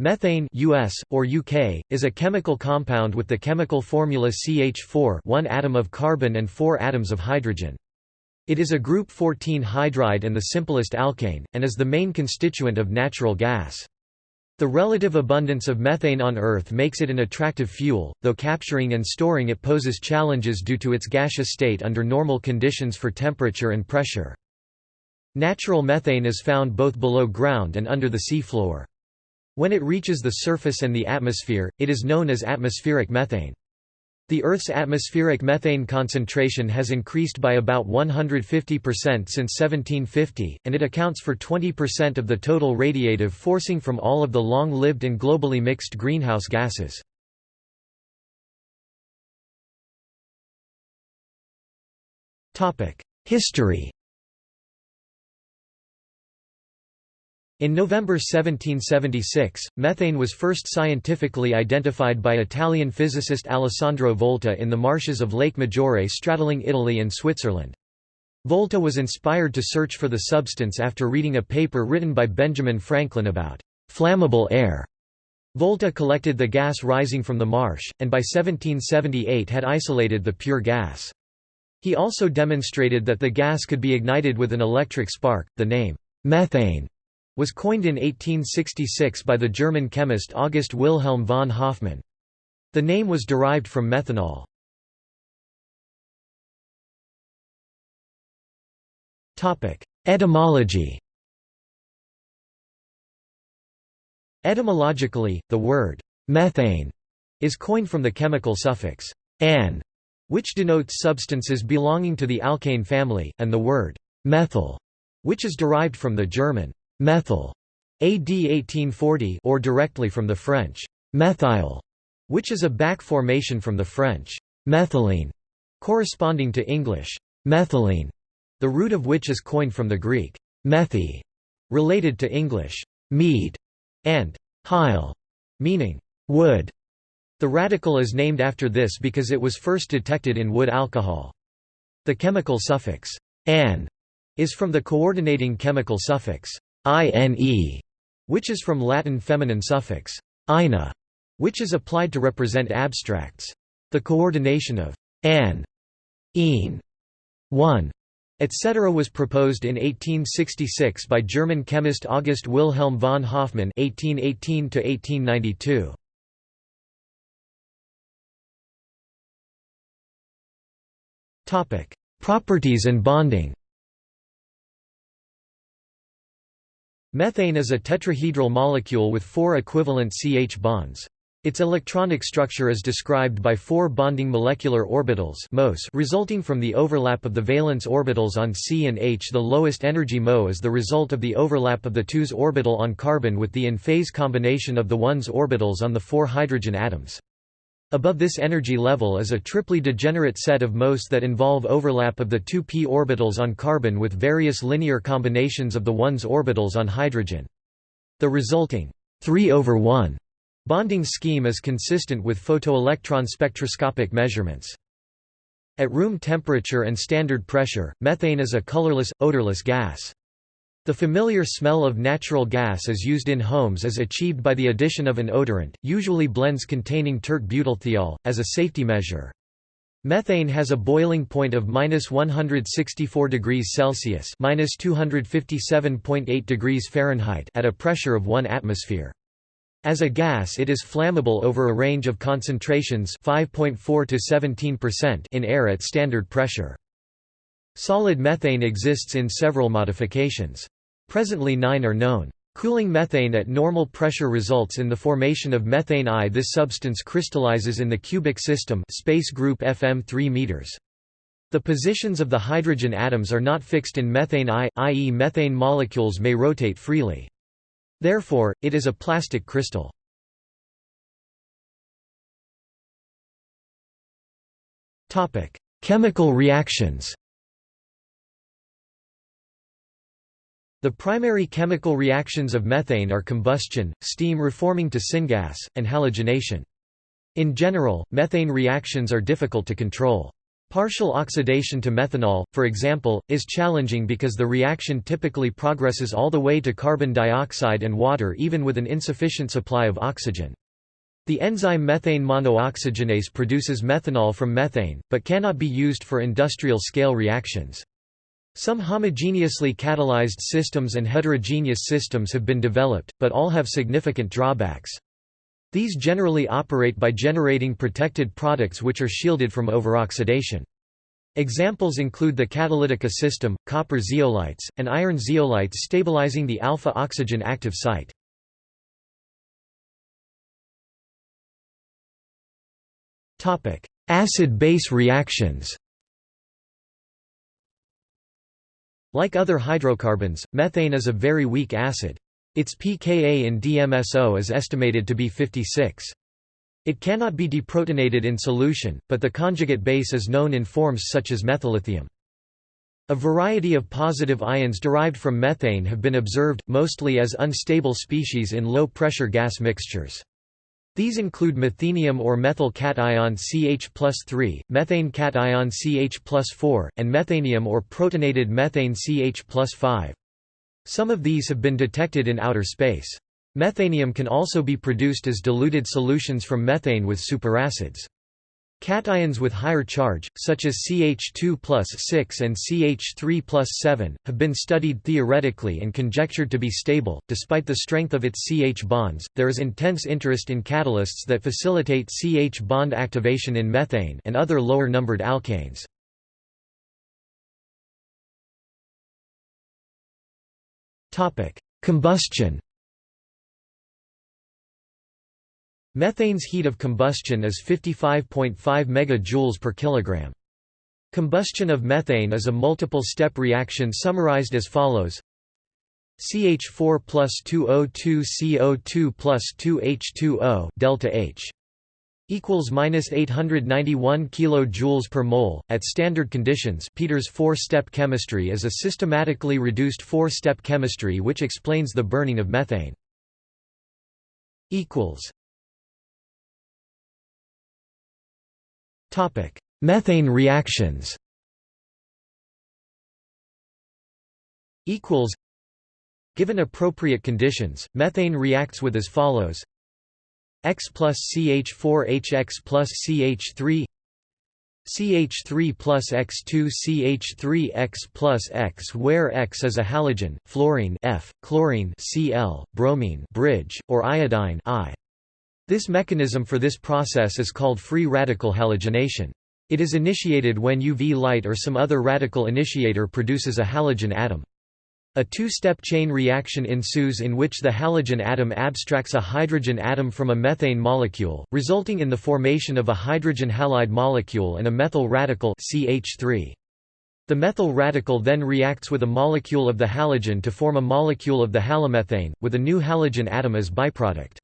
Methane US, or UK, is a chemical compound with the chemical formula CH4 one atom of carbon and four atoms of hydrogen. It is a group 14 hydride and the simplest alkane, and is the main constituent of natural gas. The relative abundance of methane on Earth makes it an attractive fuel, though capturing and storing it poses challenges due to its gaseous state under normal conditions for temperature and pressure. Natural methane is found both below ground and under the sea floor. When it reaches the surface and the atmosphere, it is known as atmospheric methane. The Earth's atmospheric methane concentration has increased by about 150% since 1750, and it accounts for 20% of the total radiative forcing from all of the long-lived and globally mixed greenhouse gases. History In November 1776, methane was first scientifically identified by Italian physicist Alessandro Volta in the marshes of Lake Maggiore straddling Italy and Switzerland. Volta was inspired to search for the substance after reading a paper written by Benjamin Franklin about flammable air. Volta collected the gas rising from the marsh, and by 1778 had isolated the pure gas. He also demonstrated that the gas could be ignited with an electric spark. The name, methane, was coined in 1866 by the German chemist August Wilhelm von Hofmann. The name was derived from methanol. Etymology Etymologically, the word «methane» is coined from the chemical suffix «an», which denotes substances belonging to the alkane family, and the word «methyl», which is derived from the German methyl AD 1840 or directly from the French methyl, which is a back formation from the French methylene, corresponding to English methylene, the root of which is coined from the Greek methi, related to English mead, and hyle, meaning wood. The radical is named after this because it was first detected in wood alcohol. The chemical suffix an is from the coordinating chemical suffix ine, which is from Latin feminine suffix ina, which is applied to represent abstracts. The coordination of an, een, one, etc. was proposed in 1866 by German chemist August Wilhelm von Hofmann (1818–1892). Topic: Properties and bonding. Methane is a tetrahedral molecule with four equivalent CH bonds. Its electronic structure is described by four bonding molecular orbitals MOS resulting from the overlap of the valence orbitals on C and H. The lowest energy Mo is the result of the overlap of the 2s orbital on carbon with the in-phase combination of the 1s orbitals on the four hydrogen atoms. Above this energy level is a triply degenerate set of MOS that involve overlap of the two p orbitals on carbon with various linear combinations of the 1s orbitals on hydrogen. The resulting 3 over 1 bonding scheme is consistent with photoelectron spectroscopic measurements. At room temperature and standard pressure, methane is a colorless, odorless gas. The familiar smell of natural gas is used in homes is achieved by the addition of an odorant, usually blends containing tert butylthiol, as a safety measure. Methane has a boiling point of minus 164 degrees Celsius minus 257.8 degrees Fahrenheit at a pressure of 1 atmosphere. As a gas it is flammable over a range of concentrations 5.4 to 17% in air at standard pressure. Solid methane exists in several modifications. Presently nine are known. Cooling methane at normal pressure results in the formation of methane I. This substance crystallizes in the cubic system space group FM 3 meters. The positions of the hydrogen atoms are not fixed in methane I, i.e. methane molecules may rotate freely. Therefore, it is a plastic crystal. Chemical reactions The primary chemical reactions of methane are combustion, steam reforming to syngas, and halogenation. In general, methane reactions are difficult to control. Partial oxidation to methanol, for example, is challenging because the reaction typically progresses all the way to carbon dioxide and water even with an insufficient supply of oxygen. The enzyme methane monooxygenase produces methanol from methane, but cannot be used for industrial scale reactions. Some homogeneously catalyzed systems and heterogeneous systems have been developed, but all have significant drawbacks. These generally operate by generating protected products which are shielded from overoxidation. Examples include the catalytica system, copper zeolites, and iron zeolites stabilizing the alpha-oxygen active site. Acid-base reactions Like other hydrocarbons, methane is a very weak acid. Its pKa in DMSO is estimated to be 56. It cannot be deprotonated in solution, but the conjugate base is known in forms such as methyllithium. A variety of positive ions derived from methane have been observed, mostly as unstable species in low-pressure gas mixtures. These include methenium or methyl cation CH 3, methane cation CH 4, and methanium or protonated methane CH 5. Some of these have been detected in outer space. Methanium can also be produced as diluted solutions from methane with superacids. Cations with higher charge, such as CH2 plus 6 and CH3 plus 7, have been studied theoretically and conjectured to be stable. Despite the strength of its CH bonds, there is intense interest in catalysts that facilitate CH bond activation in methane and other lower numbered alkanes. Combustion Methane's heat of combustion is 55.5 MJ per kilogram. Combustion of methane is a multiple-step reaction summarized as follows CH4 plus 2O2 CO2 plus 2H2O delta H equals minus 891 kilojoules per mole. At standard conditions, Peter's four-step chemistry is a systematically reduced four-step chemistry which explains the burning of methane. Equals. Topic: Methane reactions. Equals. Given appropriate conditions, methane reacts with as follows X plus CH4 HX plus CH3 CH3 plus X2 CH3 X plus X where X is a halogen, fluorine F, chlorine Cl, bromine bridge, or iodine I. This mechanism for this process is called free radical halogenation. It is initiated when UV light or some other radical initiator produces a halogen atom. A two-step chain reaction ensues in which the halogen atom abstracts a hydrogen atom from a methane molecule, resulting in the formation of a hydrogen halide molecule and a methyl radical CH3. The methyl radical then reacts with a molecule of the halogen to form a molecule of the halomethane, with a new halogen atom as byproduct.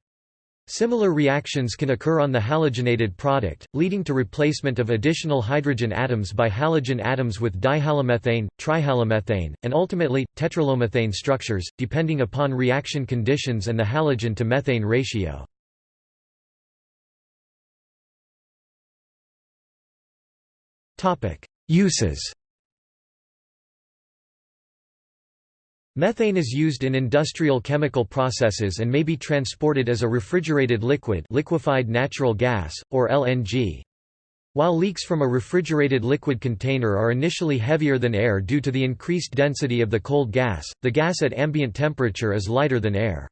Similar reactions can occur on the halogenated product, leading to replacement of additional hydrogen atoms by halogen atoms with dihalomethane, trihalomethane, and ultimately, tetrahalomethane structures, depending upon reaction conditions and the halogen to methane ratio. Uses Methane is used in industrial chemical processes and may be transported as a refrigerated liquid liquefied natural gas, or LNG. While leaks from a refrigerated liquid container are initially heavier than air due to the increased density of the cold gas, the gas at ambient temperature is lighter than air.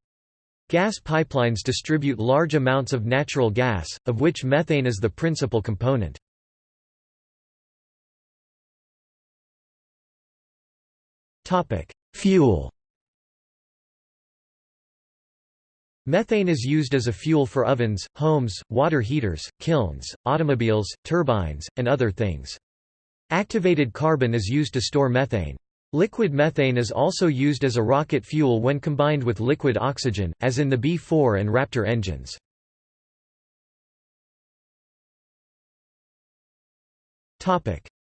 Gas pipelines distribute large amounts of natural gas, of which methane is the principal component. Fuel Methane is used as a fuel for ovens, homes, water heaters, kilns, automobiles, turbines, and other things. Activated carbon is used to store methane. Liquid methane is also used as a rocket fuel when combined with liquid oxygen, as in the BE-4 and Raptor engines.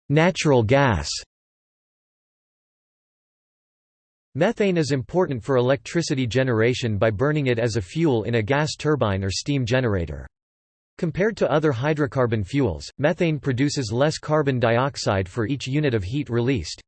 Natural gas Methane is important for electricity generation by burning it as a fuel in a gas turbine or steam generator. Compared to other hydrocarbon fuels, methane produces less carbon dioxide for each unit of heat released.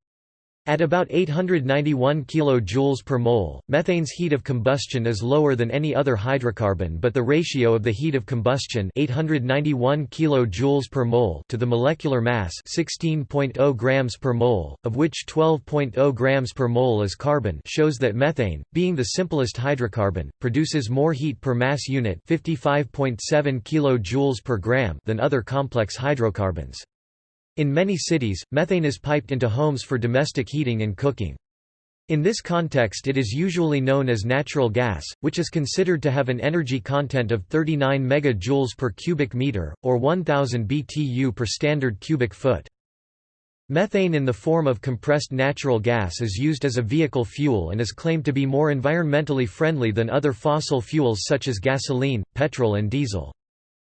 At about 891 kJ per mole, methane's heat of combustion is lower than any other hydrocarbon but the ratio of the heat of combustion 891 kJ per mole to the molecular mass 16.0 grams per mole, of which 12.0 grams per mole is carbon shows that methane, being the simplest hydrocarbon, produces more heat per mass unit 55.7 kJ per gram than other complex hydrocarbons. In many cities, methane is piped into homes for domestic heating and cooking. In this context it is usually known as natural gas, which is considered to have an energy content of 39 megajoules per cubic meter, or 1000 BTU per standard cubic foot. Methane in the form of compressed natural gas is used as a vehicle fuel and is claimed to be more environmentally friendly than other fossil fuels such as gasoline, petrol and diesel.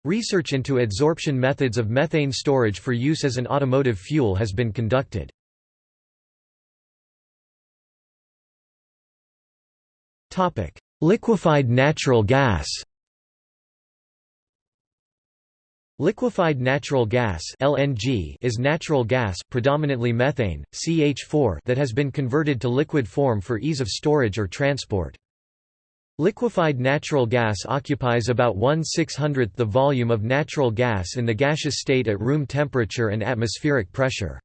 Research into adsorption methods of methane storage for use as an automotive fuel has been conducted. Liquefied natural gas Liquefied natural gas (LNG) is natural gas, predominantly methane, CH4, that has been converted to liquid form for ease of storage or transport. Liquefied natural gas occupies about 1 600th the volume of natural gas in the gaseous state at room temperature and atmospheric pressure.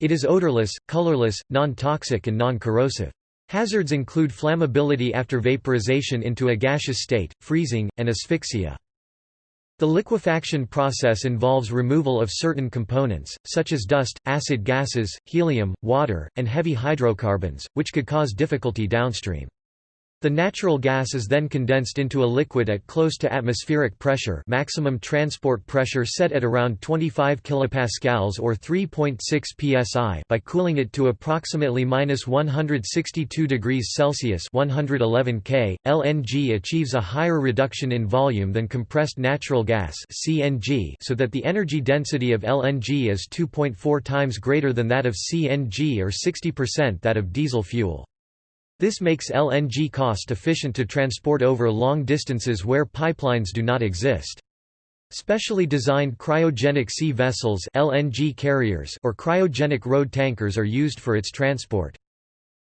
It is odorless, colorless, non-toxic and non-corrosive. Hazards include flammability after vaporization into a gaseous state, freezing, and asphyxia. The liquefaction process involves removal of certain components, such as dust, acid gases, helium, water, and heavy hydrocarbons, which could cause difficulty downstream. The natural gas is then condensed into a liquid at close to atmospheric pressure maximum transport pressure set at around 25 kPa or 3.6 psi by cooling it to approximately minus 162 degrees Celsius 111 K. LNG achieves a higher reduction in volume than compressed natural gas CNG so that the energy density of LNG is 2.4 times greater than that of CNG or 60% that of diesel fuel. This makes LNG cost-efficient to transport over long distances where pipelines do not exist. Specially designed cryogenic sea vessels LNG carriers or cryogenic road tankers are used for its transport.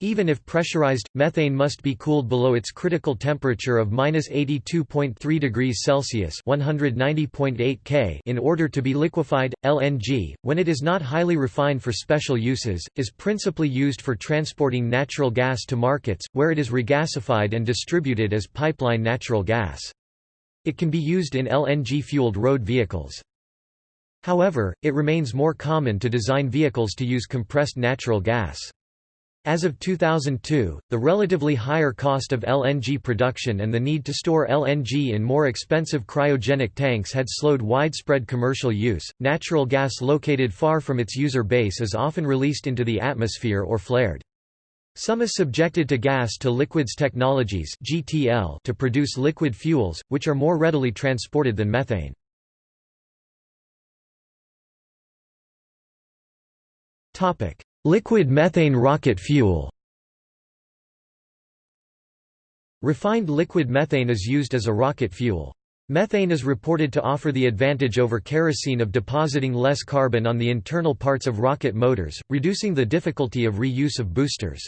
Even if pressurized, methane must be cooled below its critical temperature of -82.3 degrees Celsius (190.8 K) in order to be liquefied. LNG, when it is not highly refined for special uses, is principally used for transporting natural gas to markets, where it is regasified and distributed as pipeline natural gas. It can be used in LNG-fueled road vehicles. However, it remains more common to design vehicles to use compressed natural gas. As of 2002, the relatively higher cost of LNG production and the need to store LNG in more expensive cryogenic tanks had slowed widespread commercial use. Natural gas located far from its user base is often released into the atmosphere or flared. Some is subjected to gas to liquids technologies (GTL) to produce liquid fuels, which are more readily transported than methane. Topic: Liquid methane rocket fuel Refined liquid methane is used as a rocket fuel. Methane is reported to offer the advantage over kerosene of depositing less carbon on the internal parts of rocket motors, reducing the difficulty of reuse of boosters.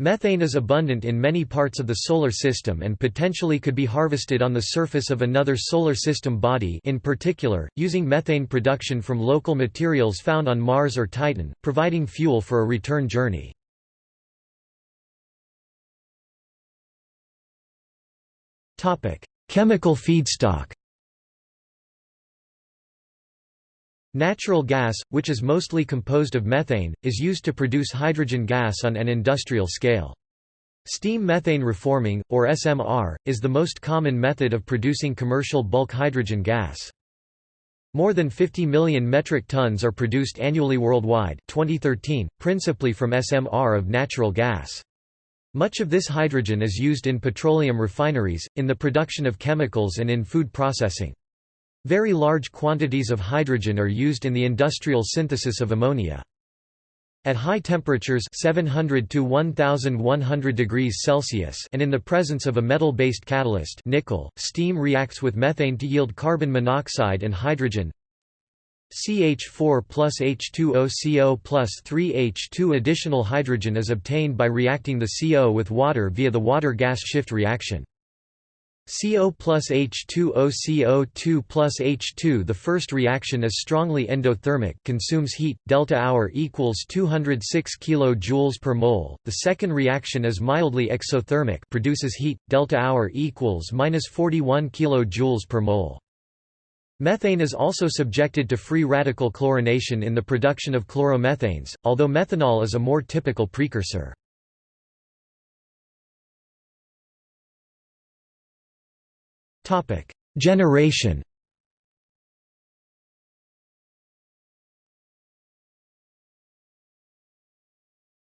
Methane is abundant in many parts of the Solar System and potentially could be harvested on the surface of another Solar System body in particular, using methane production from local materials found on Mars or Titan, providing fuel for a return journey. Chemical feedstock Natural gas, which is mostly composed of methane, is used to produce hydrogen gas on an industrial scale. Steam methane reforming, or SMR, is the most common method of producing commercial bulk hydrogen gas. More than 50 million metric tons are produced annually worldwide 2013, principally from SMR of natural gas. Much of this hydrogen is used in petroleum refineries, in the production of chemicals and in food processing. Very large quantities of hydrogen are used in the industrial synthesis of ammonia. At high temperatures 700 to 1100 degrees Celsius and in the presence of a metal-based catalyst nickel, steam reacts with methane to yield carbon monoxide and hydrogen CH4 plus H2O CO plus 3H2 additional hydrogen is obtained by reacting the CO with water via the water-gas shift reaction. CO plus H2O CO2 plus H2 The first reaction is strongly endothermic consumes heat, delta hour equals 206 kJ per mole. The second reaction is mildly exothermic produces heat, delta hour equals minus 41 kJ per mole. Methane is also subjected to free radical chlorination in the production of chloromethanes, although methanol is a more typical precursor. Generation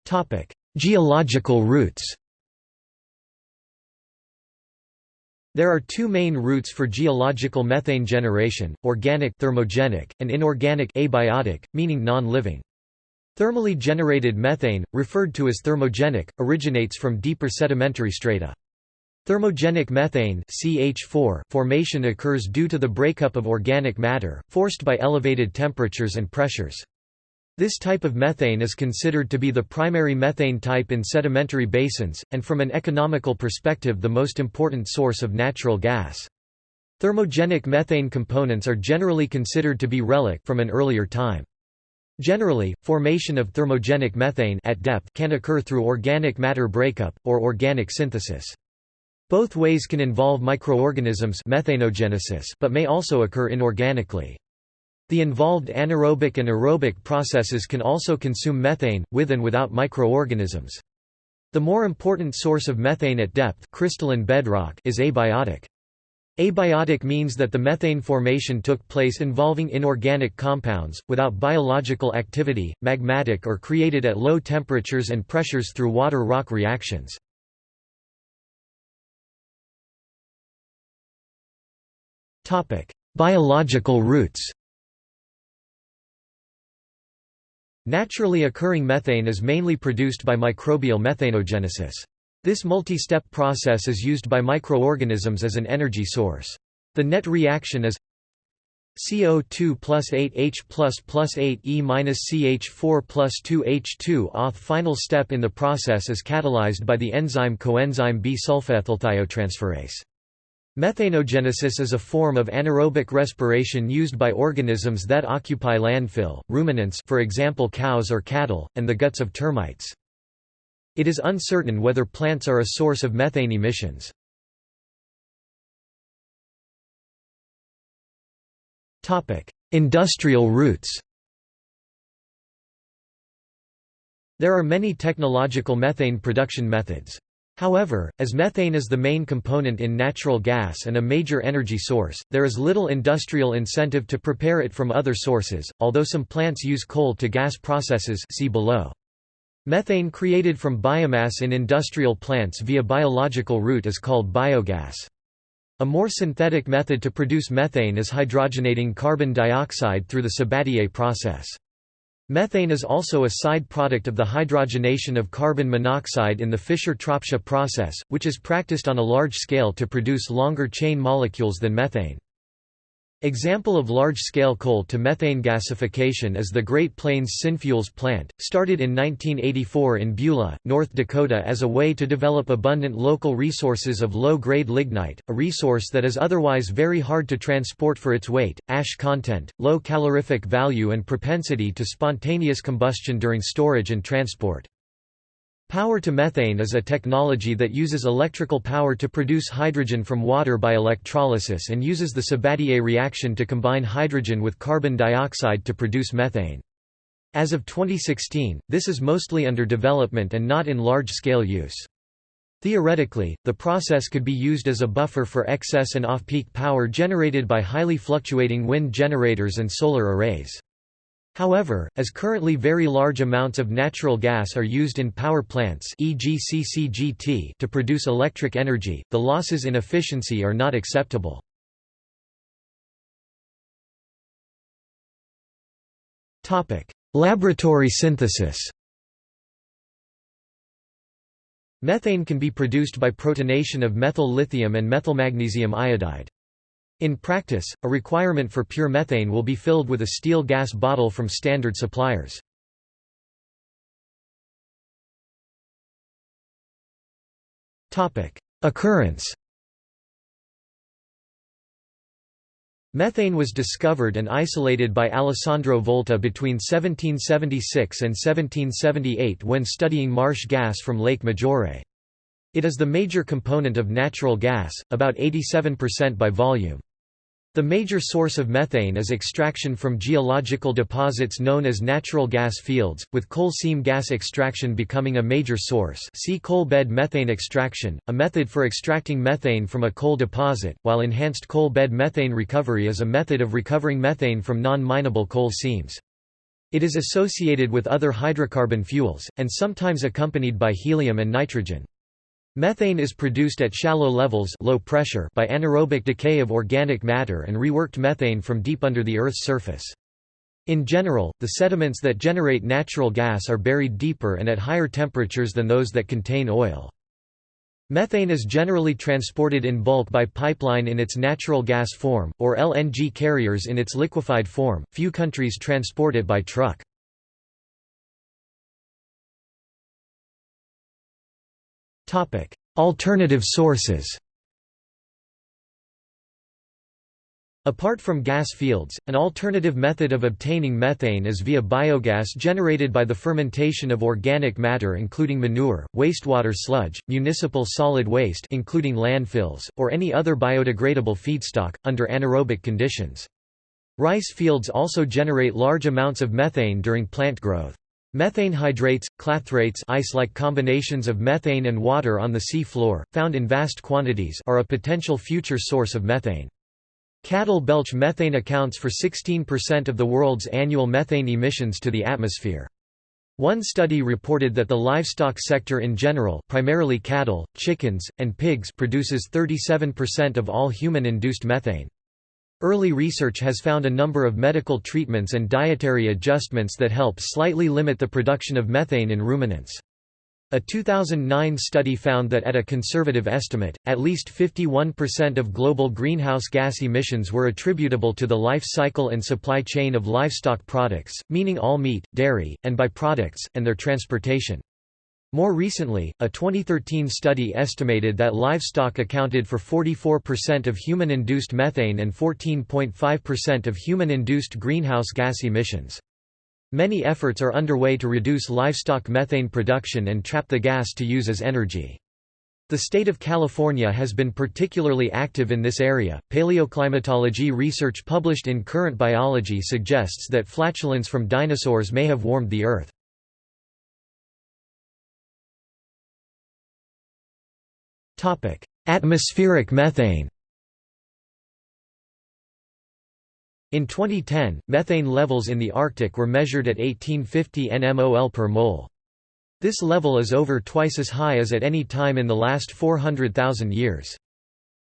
Topic: Geological routes There are two main routes for geological methane generation, organic thermogenic, and inorganic abiotic, meaning non-living. Thermally generated methane, referred to as thermogenic, originates from deeper sedimentary strata. Thermogenic methane CH4 formation occurs due to the breakup of organic matter, forced by elevated temperatures and pressures. This type of methane is considered to be the primary methane type in sedimentary basins, and from an economical perspective the most important source of natural gas. Thermogenic methane components are generally considered to be relic from an earlier time. Generally, formation of thermogenic methane at depth can occur through organic matter breakup, or organic synthesis. Both ways can involve microorganisms methanogenesis but may also occur inorganically. The involved anaerobic and aerobic processes can also consume methane, with and without microorganisms. The more important source of methane at depth crystalline bedrock is abiotic. Abiotic means that the methane formation took place involving inorganic compounds, without biological activity, magmatic or created at low temperatures and pressures through water-rock reactions. Biological routes Naturally occurring methane is mainly produced by microbial methanogenesis. This multi-step process is used by microorganisms as an energy source. The net reaction is CO2 plus 8H plus plus 8E minus CH4 plus 2H2 Auth final step in the process is catalyzed by the enzyme coenzyme B-sulfoethylthiotransferase. Methanogenesis is a form of anaerobic respiration used by organisms that occupy landfill, ruminants for example cows or cattle, and the guts of termites. It is uncertain whether plants are a source of methane emissions. Industrial routes There are many technological methane production methods. However, as methane is the main component in natural gas and a major energy source, there is little industrial incentive to prepare it from other sources, although some plants use coal-to-gas processes see below. Methane created from biomass in industrial plants via biological route is called biogas. A more synthetic method to produce methane is hydrogenating carbon dioxide through the Sabatier process. Methane is also a side product of the hydrogenation of carbon monoxide in the Fischer-Tropsch process, which is practiced on a large scale to produce longer chain molecules than methane. Example of large-scale coal-to-methane gasification is the Great Plains Synfuels plant, started in 1984 in Beulah, North Dakota as a way to develop abundant local resources of low-grade lignite, a resource that is otherwise very hard to transport for its weight, ash content, low calorific value and propensity to spontaneous combustion during storage and transport. Power to methane is a technology that uses electrical power to produce hydrogen from water by electrolysis and uses the Sabatier reaction to combine hydrogen with carbon dioxide to produce methane. As of 2016, this is mostly under development and not in large-scale use. Theoretically, the process could be used as a buffer for excess and off-peak power generated by highly fluctuating wind generators and solar arrays. However, as currently very large amounts of natural gas are used in power plants e.g. CCGT to produce electric energy, the losses in efficiency are not acceptable. Laboratory synthesis Methane can be produced by protonation of methyl lithium and methylmagnesium iodide. In practice, a requirement for pure methane will be filled with a steel gas bottle from standard suppliers. Occurrence Methane was discovered and isolated by Alessandro Volta between 1776 and 1778 when studying marsh gas from Lake Maggiore. It is the major component of natural gas, about 87% by volume. The major source of methane is extraction from geological deposits known as natural gas fields, with coal seam gas extraction becoming a major source see coal bed methane extraction, a method for extracting methane from a coal deposit, while enhanced coal bed methane recovery is a method of recovering methane from non-mineable coal seams. It is associated with other hydrocarbon fuels, and sometimes accompanied by helium and nitrogen. Methane is produced at shallow levels low pressure by anaerobic decay of organic matter and reworked methane from deep under the Earth's surface. In general, the sediments that generate natural gas are buried deeper and at higher temperatures than those that contain oil. Methane is generally transported in bulk by pipeline in its natural gas form, or LNG carriers in its liquefied form. Few countries transport it by truck. Topic: Alternative sources. Apart from gas fields, an alternative method of obtaining methane is via biogas generated by the fermentation of organic matter including manure, wastewater sludge, municipal solid waste including landfills, or any other biodegradable feedstock, under anaerobic conditions. Rice fields also generate large amounts of methane during plant growth. Methane hydrates, clathrates ice-like combinations of methane and water on the sea floor, found in vast quantities are a potential future source of methane. Cattle belch methane accounts for 16% of the world's annual methane emissions to the atmosphere. One study reported that the livestock sector in general primarily cattle, chickens, and pigs produces 37% of all human-induced methane. Early research has found a number of medical treatments and dietary adjustments that help slightly limit the production of methane in ruminants. A 2009 study found that at a conservative estimate, at least 51% of global greenhouse gas emissions were attributable to the life cycle and supply chain of livestock products, meaning all meat, dairy, and byproducts, and their transportation. More recently, a 2013 study estimated that livestock accounted for 44% of human-induced methane and 14.5% of human-induced greenhouse gas emissions. Many efforts are underway to reduce livestock methane production and trap the gas to use as energy. The state of California has been particularly active in this area. Paleoclimatology research published in Current Biology suggests that flatulence from dinosaurs may have warmed the Earth. Topic: Atmospheric methane. In 2010, methane levels in the Arctic were measured at 1850 nmol per mole. This level is over twice as high as at any time in the last 400,000 years.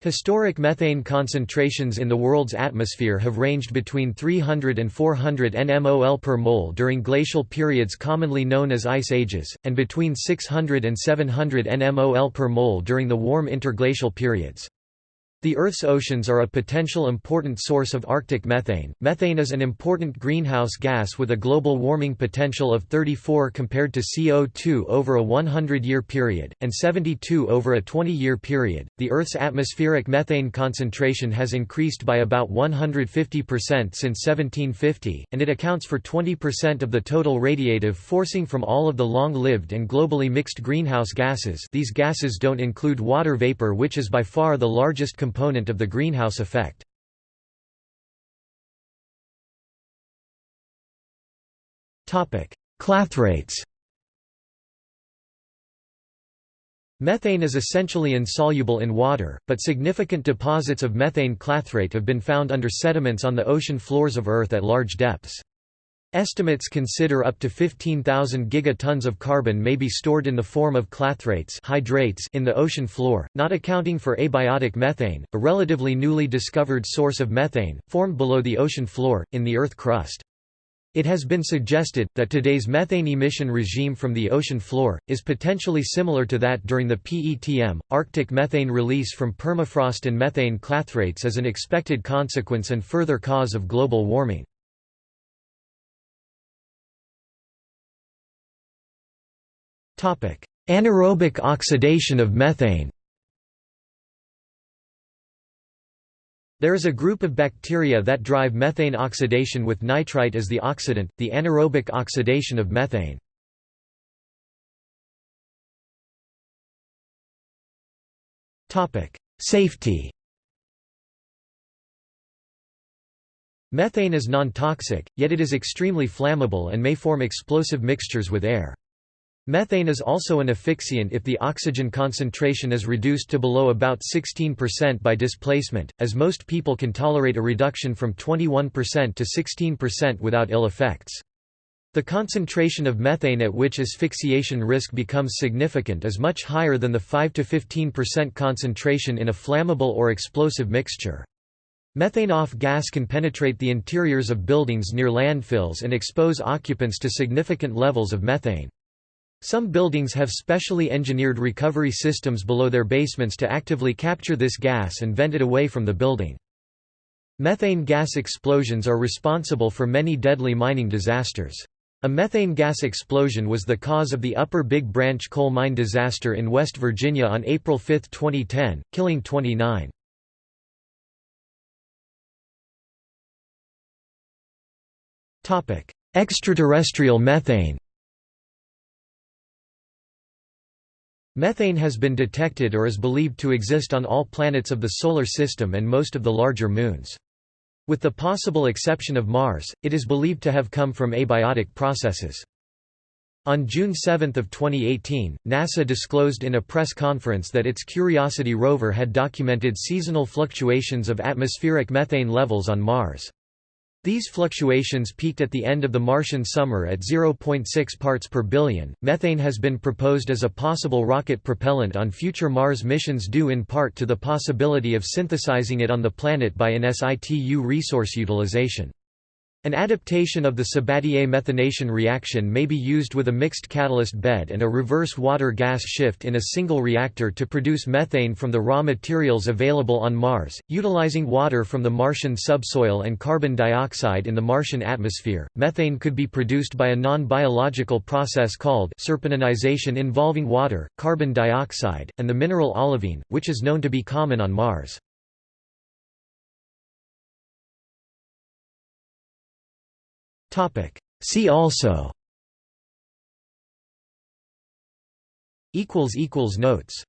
Historic methane concentrations in the world's atmosphere have ranged between 300 and 400 nmol per mole during glacial periods commonly known as ice ages, and between 600 and 700 nmol per mole during the warm interglacial periods. The Earth's oceans are a potential important source of Arctic methane. Methane is an important greenhouse gas with a global warming potential of 34 compared to CO2 over a 100 year period, and 72 over a 20 year period. The Earth's atmospheric methane concentration has increased by about 150% since 1750, and it accounts for 20% of the total radiative forcing from all of the long lived and globally mixed greenhouse gases. These gases don't include water vapor, which is by far the largest component of the greenhouse effect. Clathrates Methane is essentially insoluble in water, but significant deposits of methane clathrate have been found under sediments on the ocean floors of Earth at large depths. Estimates consider up to 15,000 gigatons of carbon may be stored in the form of clathrates hydrates in the ocean floor, not accounting for abiotic methane, a relatively newly discovered source of methane, formed below the ocean floor, in the Earth crust. It has been suggested, that today's methane emission regime from the ocean floor, is potentially similar to that during the PETM. Arctic methane release from permafrost and methane clathrates is an expected consequence and further cause of global warming. Anaerobic oxidation of methane There is a group of bacteria that drive methane oxidation with nitrite as the oxidant, the anaerobic oxidation of methane. Safety Methane is non-toxic, yet it is extremely flammable and may form explosive mixtures with air. Methane is also an asphyxiant if the oxygen concentration is reduced to below about 16% by displacement, as most people can tolerate a reduction from 21% to 16% without ill effects. The concentration of methane at which asphyxiation risk becomes significant is much higher than the 5 to 15% concentration in a flammable or explosive mixture. Methane off gas can penetrate the interiors of buildings near landfills and expose occupants to significant levels of methane. Some buildings have specially engineered recovery systems below their basements to actively capture this gas and vent it away from the building. Methane gas explosions are responsible for many deadly mining disasters. A methane gas explosion was the cause of the Upper Big Branch coal mine disaster in West Virginia on April 5, 2010, killing 29. Extraterrestrial methane Methane has been detected or is believed to exist on all planets of the Solar System and most of the larger moons. With the possible exception of Mars, it is believed to have come from abiotic processes. On June 7 of 2018, NASA disclosed in a press conference that its Curiosity rover had documented seasonal fluctuations of atmospheric methane levels on Mars. These fluctuations peaked at the end of the Martian summer at 0.6 parts per billion. Methane has been proposed as a possible rocket propellant on future Mars missions due in part to the possibility of synthesizing it on the planet by in situ resource utilization. An adaptation of the Sabatier methanation reaction may be used with a mixed catalyst bed and a reverse water-gas shift in a single reactor to produce methane from the raw materials available on Mars, utilizing water from the Martian subsoil and carbon dioxide in the Martian atmosphere. Methane could be produced by a non-biological process called serpentinization involving water, carbon dioxide, and the mineral olivine, which is known to be common on Mars. See also. Notes